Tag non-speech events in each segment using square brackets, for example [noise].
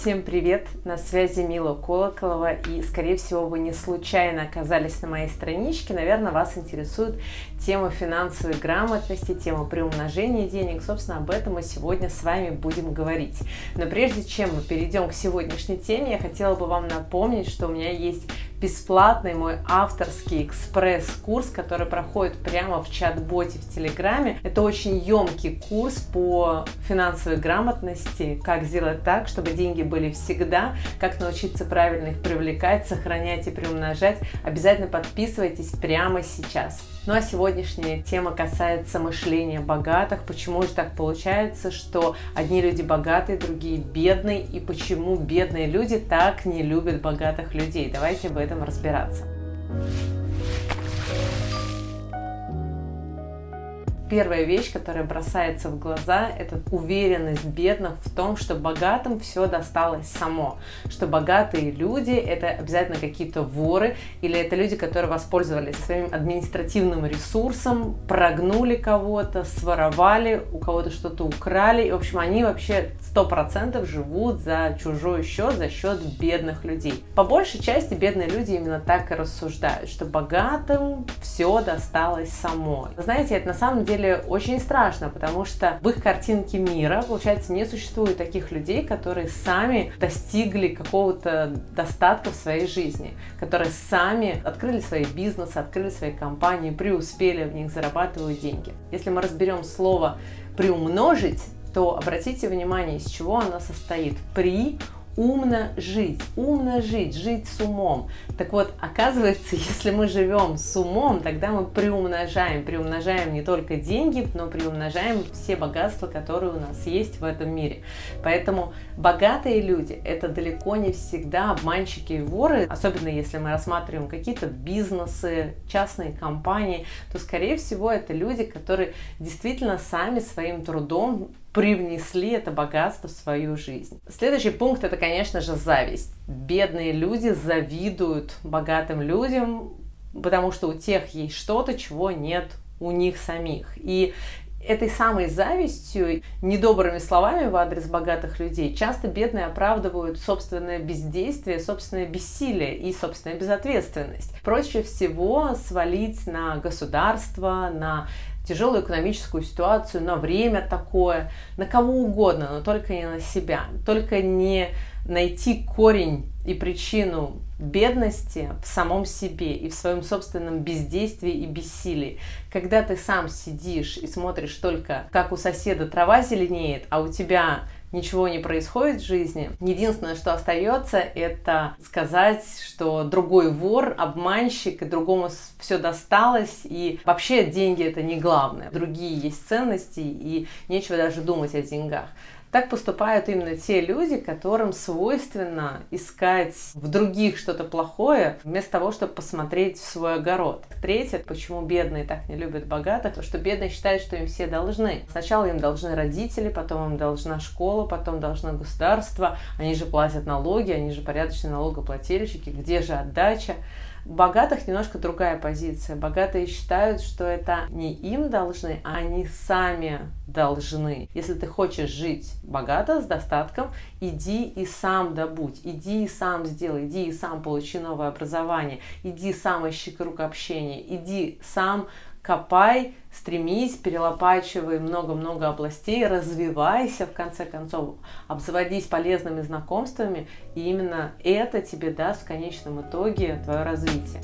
Всем привет! На связи Мила Колоколова и, скорее всего, вы не случайно оказались на моей страничке. Наверное, вас интересует тема финансовой грамотности, тема приумножения денег. Собственно, об этом мы сегодня с вами будем говорить. Но прежде чем мы перейдем к сегодняшней теме, я хотела бы вам напомнить, что у меня есть бесплатный мой авторский экспресс-курс, который проходит прямо в чат-боте в Телеграме. Это очень емкий курс по финансовой грамотности, как сделать так, чтобы деньги были всегда, как научиться правильно их привлекать, сохранять и приумножать. Обязательно подписывайтесь прямо сейчас. Ну а сегодняшняя тема касается мышления богатых. Почему же так получается, что одни люди богатые, другие бедные, и почему бедные люди так не любят богатых людей? Давайте об этом разбираться. Первая вещь, которая бросается в глаза, это уверенность бедных в том, что богатым все досталось само, что богатые люди это обязательно какие-то воры или это люди, которые воспользовались своим административным ресурсом, прогнули кого-то, своровали, у кого-то что-то украли, и в общем они вообще сто процентов живут за чужой счет, за счет бедных людей. По большей части бедные люди именно так и рассуждают, что богатым все досталось само. Знаете, это на самом деле деле очень страшно, потому что в их картинке мира, получается, не существует таких людей, которые сами достигли какого-то достатка в своей жизни, которые сами открыли свои бизнесы, открыли свои компании, преуспели в них, зарабатывают деньги. Если мы разберем слово «приумножить», то обратите внимание, из чего оно состоит. При умно жить, умно жить, жить с умом. Так вот, оказывается, [laughs] если мы живем с умом, тогда мы приумножаем, приумножаем не только деньги, но приумножаем все богатства, которые у нас есть в этом мире. Поэтому богатые люди – это далеко не всегда обманщики и воры, особенно если мы рассматриваем какие-то бизнесы, частные компании, то, скорее всего, это люди, которые действительно сами своим трудом привнесли это богатство в свою жизнь. Следующий пункт это, конечно же, зависть. Бедные люди завидуют богатым людям, потому что у тех есть что-то, чего нет у них самих. И этой самой завистью, недобрыми словами в адрес богатых людей, часто бедные оправдывают собственное бездействие, собственное бессилие и собственную безответственность. Проще всего свалить на государство, на тяжелую экономическую ситуацию, на время такое, на кого угодно, но только не на себя. Только не найти корень и причину бедности в самом себе и в своем собственном бездействии и бессилии. Когда ты сам сидишь и смотришь только, как у соседа трава зеленеет, а у тебя ничего не происходит в жизни. Единственное, что остается, это сказать, что другой вор, обманщик, и другому все досталось, и вообще деньги это не главное. Другие есть ценности, и нечего даже думать о деньгах. Так поступают именно те люди, которым свойственно искать в других что-то плохое, вместо того, чтобы посмотреть в свой огород. Третье, почему бедные так не любят богатых, то что бедные считают, что им все должны. Сначала им должны родители, потом им должна школа, потом должно государство, они же платят налоги, они же порядочные налогоплательщики, где же отдача? Богатых немножко другая позиция. Богатые считают, что это не им должны, а они сами должны. Если ты хочешь жить богато, с достатком, иди и сам добудь, иди и сам сделай, иди и сам получи новое образование, иди сам ищи круг общения, иди сам копай, стремись, перелопачивай много-много областей, развивайся, в конце концов, обзаводись полезными знакомствами, и именно это тебе даст в конечном итоге твое развитие.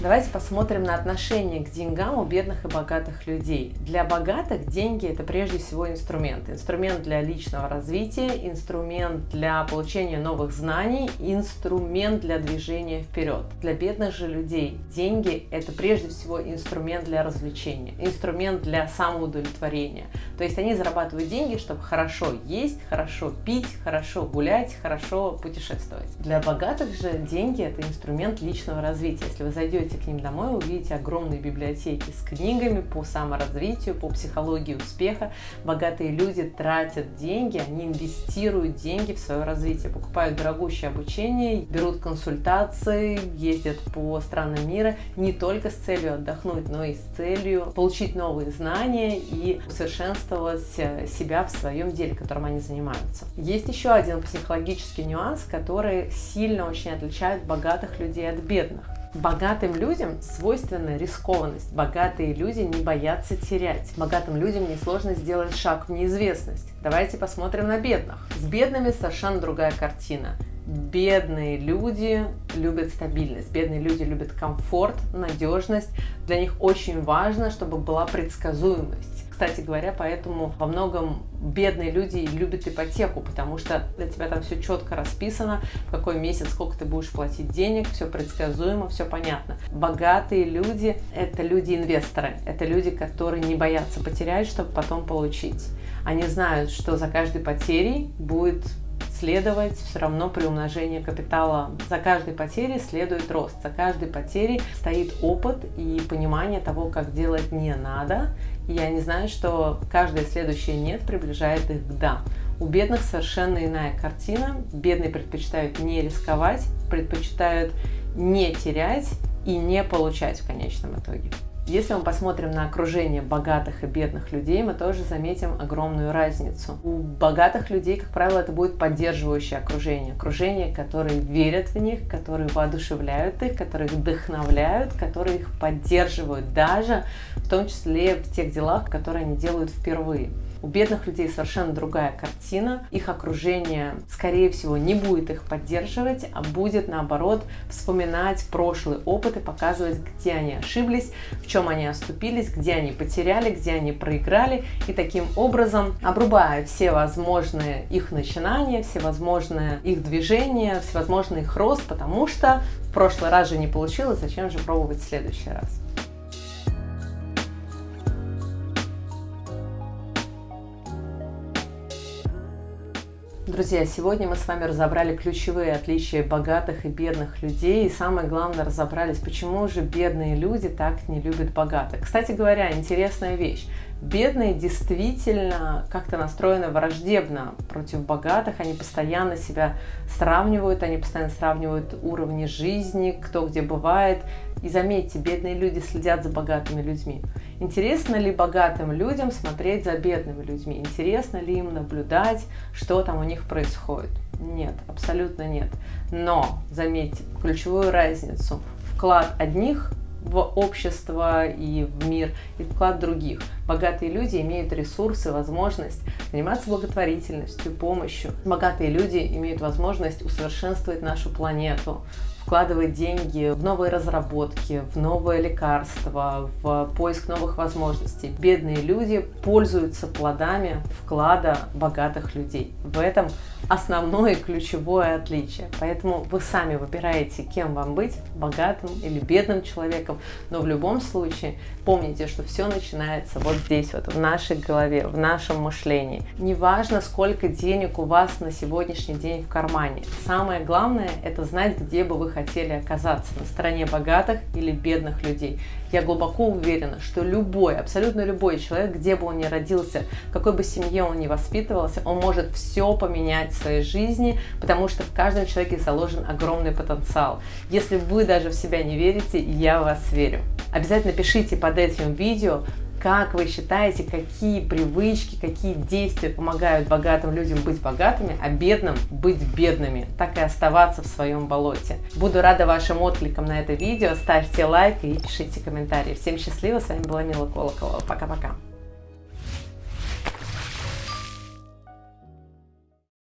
Давайте посмотрим на отношение к деньгам у бедных и богатых людей. Для богатых деньги это прежде всего инструмент. Инструмент для личного развития, инструмент для получения новых знаний, инструмент для движения вперед. Для бедных же людей деньги это прежде всего инструмент для развлечения, инструмент для самоудовлетворения. То есть они зарабатывают деньги, чтобы хорошо есть, хорошо пить, хорошо гулять, хорошо путешествовать. Для богатых же деньги это инструмент личного развития. Если вы зайдете придете к ним домой, увидите огромные библиотеки с книгами по саморазвитию, по психологии успеха. Богатые люди тратят деньги, они инвестируют деньги в свое развитие, покупают дорогущее обучение, берут консультации, ездят по странам мира не только с целью отдохнуть, но и с целью получить новые знания и усовершенствовать совершенствовать э, себя в своем деле, которым они занимаются. Есть еще один психологический нюанс, который сильно очень отличает богатых людей от бедных. Богатым людям свойственна рискованность. Богатые люди не боятся терять. Богатым людям несложно сделать шаг в неизвестность. Давайте посмотрим на бедных. С бедными совершенно другая картина. Бедные люди любят стабильность, бедные люди любят комфорт, надежность. Для них очень важно, чтобы была предсказуемость кстати говоря, поэтому во многом бедные люди любят ипотеку, потому что для тебя там все четко расписано, в какой месяц сколько ты будешь платить денег, все предсказуемо, все понятно. Богатые люди – это люди-инвесторы, это люди, которые не боятся потерять, чтобы потом получить. Они знают, что за каждой потерей будет следовать все равно при умножении капитала. За каждой потерей следует рост, за каждой потерей стоит опыт и понимание того, как делать не надо. И они знают, что каждое следующее «нет» приближает их к «да». У бедных совершенно иная картина. Бедные предпочитают не рисковать, предпочитают не терять и не получать в конечном итоге. Если мы посмотрим на окружение богатых и бедных людей, мы тоже заметим огромную разницу. У богатых людей, как правило, это будет поддерживающее окружение. Окружение, которые верят в них, которые воодушевляют их, которые их вдохновляют, которые их поддерживают даже в том числе в тех делах, которые они делают впервые. У бедных людей совершенно другая картина. Их окружение, скорее всего, не будет их поддерживать, а будет, наоборот, вспоминать прошлый опыт и показывать, где они ошиблись, в чем они оступились, где они потеряли, где они проиграли. И таким образом, обрубая все возможные их начинания, все возможные их движения, всевозможный их рост, потому что в прошлый раз же не получилось, зачем же пробовать в следующий раз. Друзья, сегодня мы с вами разобрали ключевые отличия богатых и бедных людей. И самое главное, разобрались, почему же бедные люди так не любят богатых. Кстати говоря, интересная вещь. Бедные действительно как-то настроены враждебно против богатых, они постоянно себя сравнивают, они постоянно сравнивают уровни жизни, кто где бывает. И заметьте, бедные люди следят за богатыми людьми. Интересно ли богатым людям смотреть за бедными людьми? Интересно ли им наблюдать, что там у них происходит? Нет, абсолютно нет. Но, заметьте, ключевую разницу. Вклад одних в общество и в мир, и вклад других. Богатые люди имеют ресурсы, возможность заниматься благотворительностью, помощью. Богатые люди имеют возможность усовершенствовать нашу планету, вкладывать деньги в новые разработки, в новые лекарства, в поиск новых возможностей. Бедные люди пользуются плодами вклада богатых людей. В этом основное ключевое отличие. Поэтому вы сами выбираете, кем вам быть, богатым или бедным человеком. Но в любом случае помните, что все начинается вот здесь, вот в нашей голове, в нашем мышлении. Неважно, сколько денег у вас на сегодняшний день в кармане. Самое главное – это знать, где бы вы хотели оказаться, на стороне богатых или бедных людей. Я глубоко уверена, что любой, абсолютно любой человек, где бы он ни родился, какой бы семье он ни воспитывался, он может все поменять в своей жизни, потому что в каждом человеке заложен огромный потенциал. Если вы даже в себя не верите, я в вас верю. Обязательно пишите под этим видео, как вы считаете, какие привычки, какие действия помогают богатым людям быть богатыми, а бедным быть бедными, так и оставаться в своем болоте? Буду рада вашим откликам на это видео. Ставьте лайк и пишите комментарии. Всем счастливо, с вами была Мила Колоколова. Пока-пока.